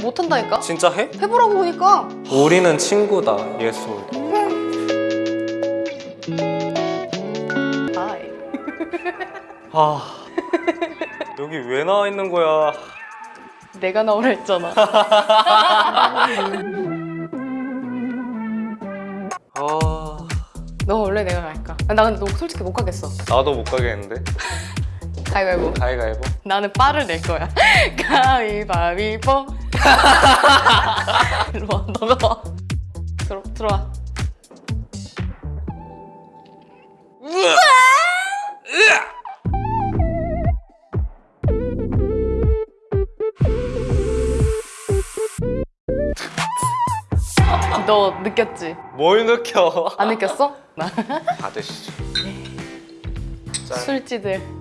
못한다니까? 진짜 해? 해보라고 보니까. 우리는 친구다 예솔 아이. 아. 여기 왜 나와 있는 거야? 내가 나오라 했잖아. 아. 너 원래 내가 갈까? 아, 나 근데 너 솔직히 못 가겠어. 나도 못 가겠는데? 가위바위보. 가위가위보? 나는 빠를 낼 거야. 가위바위보 일로 와 너가 와. 들어, 들어와. 너 느꼈지? 뭘 느껴? 안 느꼈어? 나 받으시죠. 짠 술지들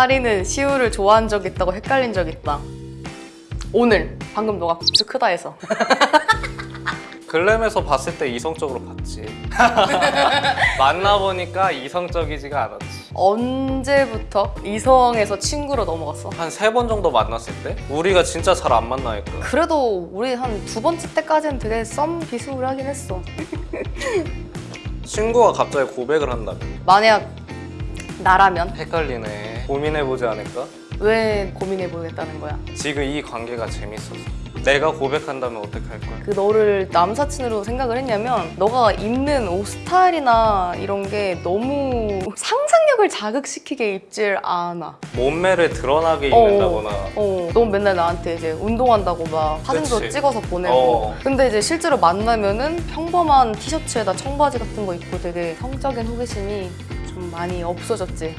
카리는 시우를 좋아한 적 있다고 헷갈린 적 있다. 오늘 방금 너가 굽스 크다 해서. 글램에서 봤을 때 이성적으로 봤지. 만나보니까 이성적이지가 않았지. 언제부터 이성에서 친구로 넘어갔어? 한 세 번 정도 만났을 때? 우리가 진짜 잘 안 만나니까. 그래도 우리 한 두 번째 때까지는 되게 썸 비스무리하긴 했어. 친구가 갑자기 고백을 한다면 만약 나라면? 헷갈리네 고민해보지 않을까? 왜 고민해보겠다는 거야? 지금 이 관계가 재밌어서 내가 고백한다면 어떻게 할 거야? 그 너를 남사친으로 생각을 했냐면 너가 입는 옷 스타일이나 이런 게 너무 상상력을 자극시키게 입질 않아 몸매를 드러나게 어. 입는다거나 어, 넌 맨날 나한테 이제 운동한다고 막 사진도 그치. 찍어서 보내고 어. 근데 이제 실제로 만나면은 평범한 티셔츠에다 청바지 같은 거 입고 되게 성적인 호기심이 좀 많이 없어졌지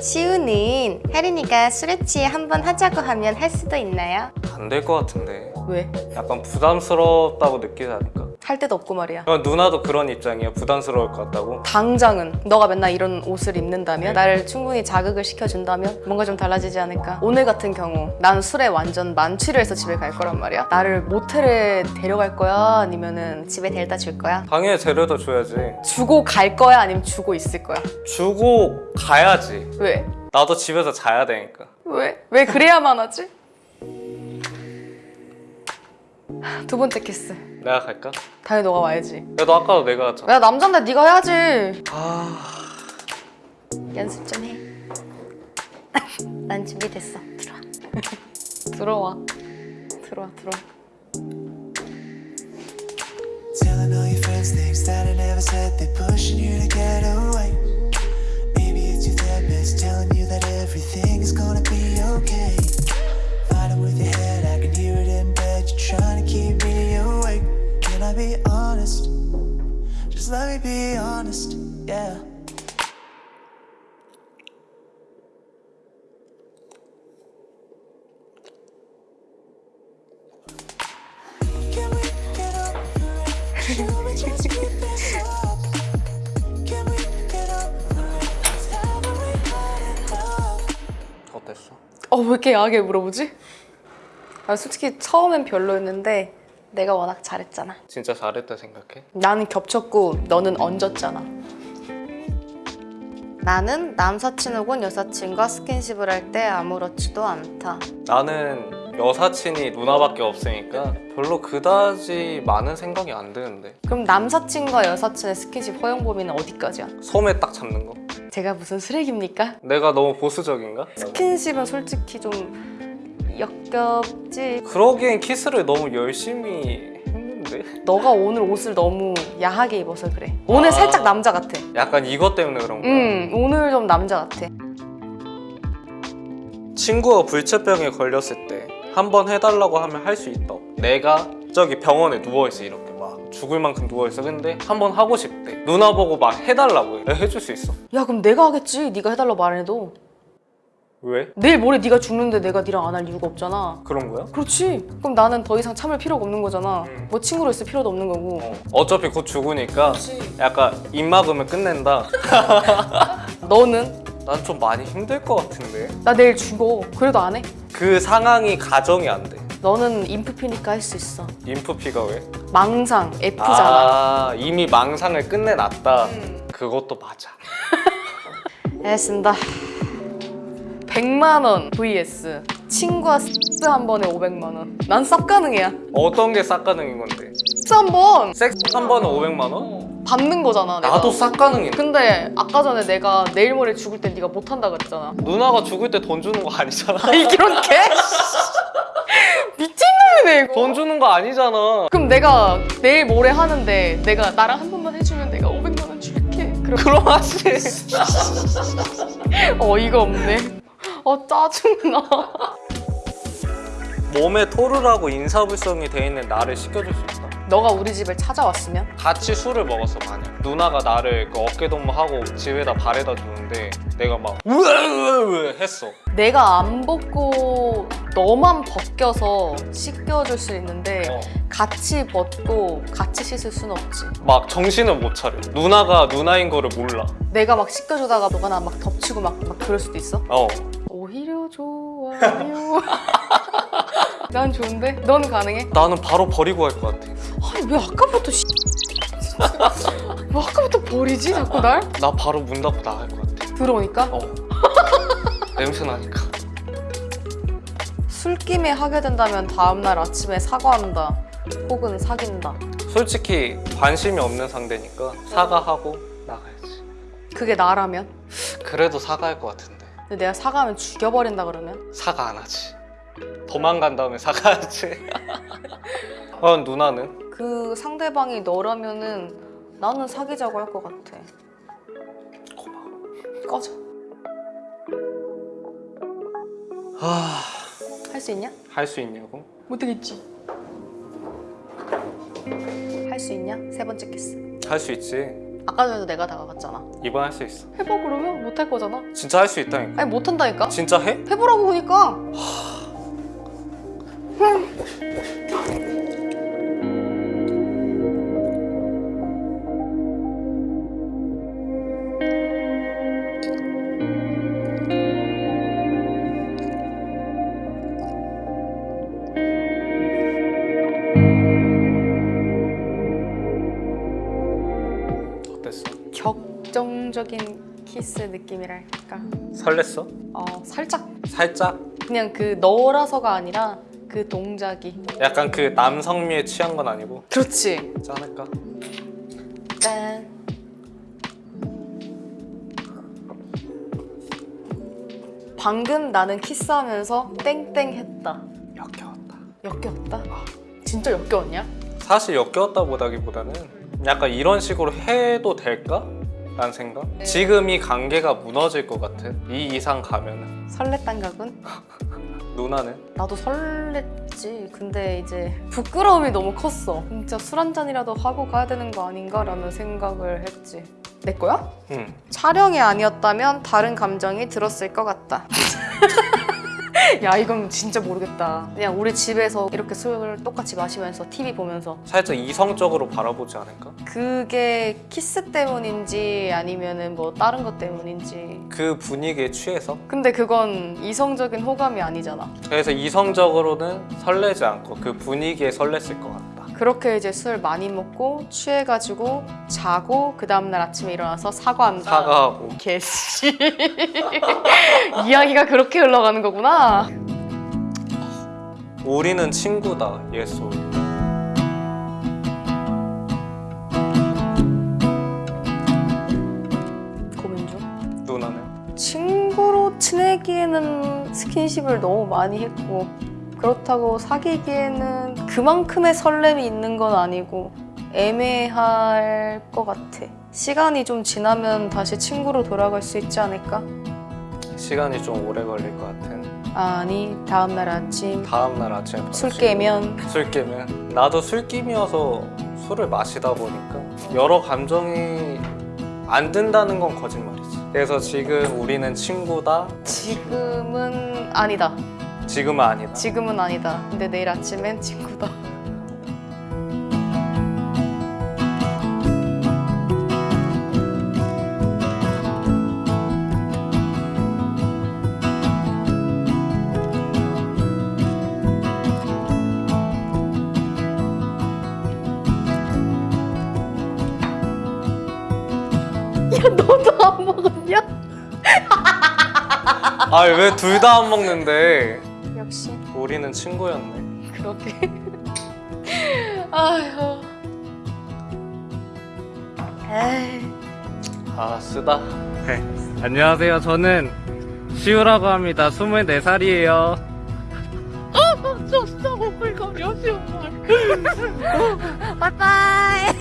시우는 혜린이가 수레치 한번 하자고 하면 할 수도 있나요? 안 될 것 같은데 왜? 약간 부담스럽다고 느끼지 않을까? 할 데도 없고 말이야 누나도 그런 입장이야 부담스러울 것 같다고? 당장은 너가 맨날 이런 옷을 입는다면 나를 충분히 자극을 시켜준다면 뭔가 좀 달라지지 않을까 오늘 같은 경우 난 술에 완전 만취를 해서 집에 갈 거란 말이야 나를 모텔에 데려갈 거야 아니면은 집에 데려다 줄 거야 당연히 데려다 줘야지 주고 갈 거야 아니면 주고 있을 거야 주고 가야지 왜? 나도 집에서 자야 되니까 왜? 왜 그래야만 하지? 두 번째 키스 내가 갈까? 당연히 너가 와야지 야너 아까도 내가 갔잖아 야 남잔데 네가 해야지 아... 연습 좀 해. 난 준비됐어. 들어와. 들어와. 들어와, 들어와. Telling all your friends things that I never said They're pushing you to get away Maybe it's your therapist telling you that everything is gonna be okay be honest? Just let me be honest, yeah Can we get over it? Should we just keep this up? Can we get over it? Haven't we had enough? 어땠어? 어, 왜 이렇게 야하게 물어보지? 아, 솔직히 처음엔 별로였는데 내가 워낙 잘했잖아. 진짜 잘했다 생각해? 나는 겹쳤고 너는 얹었잖아. 나는 남사친 혹은 여사친과 스킨십을 할 때 아무렇지도 않다. 나는 여사친이 누나밖에 없으니까 별로 그다지 많은 생각이 안 드는데 그럼 남사친과 여사친의 스킨십 허용 범위는 어디까지야? 소매 딱 잡는 거 제가 무슨 쓰레기입니까? 내가 너무 보수적인가? 스킨십은 솔직히 좀 역겹지. 그러기엔 키스를 너무 열심히 했는데 너가 오늘 옷을 너무 야하게 입어서 그래. 오늘 아. 살짝 남자 같아. 약간 이것 때문에 그런 거야 응, 오늘 좀 남자 같아. 친구가 불치병에 걸렸을 때 한 번 해달라고 하면 할 수 있다고 내가 저기 병원에 누워있어 이렇게 막 죽을 만큼 누워있어 근데 한 번 하고 싶대 누나 보고 막 해달라고 해 해줄 수 있어 야, 그럼 내가 하겠지. 네가 해달라고 말안 해도. 왜? 내일 모레 네가 죽는데 내가 네랑 안 할 이유가 없잖아. 그런 거야? 그렇지. 그럼 나는 더 이상 참을 필요가 없는 거잖아. 음. 뭐 친구로 있을 필요도 없는 거고. 어. 어차피 곧 죽으니까 약간 입 막으면 끝낸다 너는? 난 좀 많이 힘들 것 같은데 나 내일 죽어. 그래도 안 해. 그 상황이 가정이 안돼 너는 인프피니까 할 수 있어. 인프피가 왜? 망상, F잖아. 아 이미 망상을 끝내놨다 음. 그것도 맞아 알겠습니다. 100만 원 vs 친구와 섹스 한 번에 500만 원. 난 쌉 가능이야. 어떤 게 쌉가능인 건데? 섹스 한번 섹스 한 번에 500만 원? 받는 거잖아. 내가. 나도 쌉 가능인데 근데 아까 전에 내가 내일 모레 죽을 때 네가 못 한다 그랬잖아. 누나가 죽을 때 돈 주는 거 아니잖아 이런 개? 미친놈이네 이거. 돈 주는 거 아니잖아 그럼 내가 내일 모레 하는데 내가 나랑 한 번만 해주면 내가 500만 원 줄게. 그럼 그럼 하지 어이가 없네. 어 짜증나. 몸에 토르라고 인사불성이 돼 있는 나를 시켜줄 수 있다 너가 우리 집을 찾아왔으면 같이 술을 먹었어 만약 누나가 나를 그 어깨동무하고 집에다 발에다 주는데 내가 막 으으으 했어 내가 안 벗고 너만 벗겨서 씻겨줄 수 있는데 어. 같이 벗고 같이 씻을 순 없지. 막 정신을 못 차려 누나가 누나인 거를 몰라 내가 막 씻겨주다가 너가 나 막 덮치고 막, 막 그럴 수도 있어? 어 좋아요. 난 좋은데? 넌 가능해? 나는 바로 버리고 갈 것 같아 아니 왜 아까부터 씨... 왜 아까부터 버리지 자꾸 날? 나 바로 문 닫고 나갈 것 같아 들어오니까? 어 냄새 나니까 술김에 하게 된다면 다음날 아침에 사과한다 혹은 사귄다 솔직히 관심이 없는 상대니까 사과하고 나가야지 그게 나라면? 그래도 사과할 것 같은데 근데 내가 사과하면 죽여버린다 그러면? 사과 안 하지 도망간 다음에 사과하지 어 누나는? 그 상대방이 너라면은 나는 사귀자고 할 것 같아 고마워 꺼져 아... 할 수 있냐? 할 수 있냐고? 못하겠지 할 수 있냐? 세 번째 키스 할 수 있지 아까 전에도 내가 다가갔잖아. 이번 할 수 있어. 해봐 그러면? 못 할 거잖아. 진짜 할 수 있다니까. 아니 못 한다니까? 진짜 해? 해보라고 그니까 격정적인 키스 느낌이랄까 설렜어? 어 살짝 살짝? 그냥 그 너라서가 아니라 그 동작이 약간 그 남성미에 취한 건 아니고 그렇지 짠할까? 짠 방금 나는 키스하면서 땡땡 했다 역겨웠다 역겨웠다? 진짜 역겨웠냐? 사실 역겨웠다 보다기보다는 약간 이런 식으로 해도 될까? 라는 생각? 네. 지금 이 관계가 무너질 것 같은 이 이상 가면은 설렜단 각은? 누나는? 나도 설렜지 근데 이제 부끄러움이 너무 컸어 진짜 술 한 잔이라도 하고 가야 되는 거 아닌가? 라는 생각을 했지 내 거야? 응 촬영이 아니었다면 다른 감정이 들었을 것 같다. 야 이건 진짜 모르겠다. 그냥 우리 집에서 이렇게 술을 똑같이 마시면서 TV 보면서 살짝 이성적으로 바라보지 않을까? 그게 키스 때문인지 아니면은 뭐 다른 것 때문인지. 그 분위기에 취해서 근데 그건 이성적인 호감이 아니잖아. 그래서 이성적으로는 설레지 않고 그 분위기에 설렜을 것 같다 그렇게 이제 술 많이 먹고 취해가지고 자고 그 다음날 아침에 일어나서 사과한다. 사과하고 개씨. 이야기가 그렇게 흘러가는 거구나. 우리는 친구다 중. 누나는? 친구로 지내기에는 스킨십을 너무 많이 했고 그렇다고 사귀기에는 그만큼의 설렘이 있는 건 아니고 애매할 것 같아. 시간이 좀 지나면 다시 친구로 돌아갈 수 있지 않을까? 시간이 좀 오래 걸릴 것 같은. 아니 다음날 아침. 다음날 아침에 술 깨면? 술 깨면? 나도 술김이어서 술을 마시다 보니까 여러 감정이 안 든다는 건 거짓말이지. 그래서 지금 우리는 친구다? 지금은 아니다. 지금은 아니다 지금은 아니다. 근데 내일 아침엔 친구다. 야 너도 안 먹었냐? 아니 왜 둘 다 안 먹는데? 우리는 친구였네. 그렇게. 아휴. 에이. 아 쓰다. 네. 안녕하세요. 저는 시우라고 합니다. 24살이에요. 빠이빠이.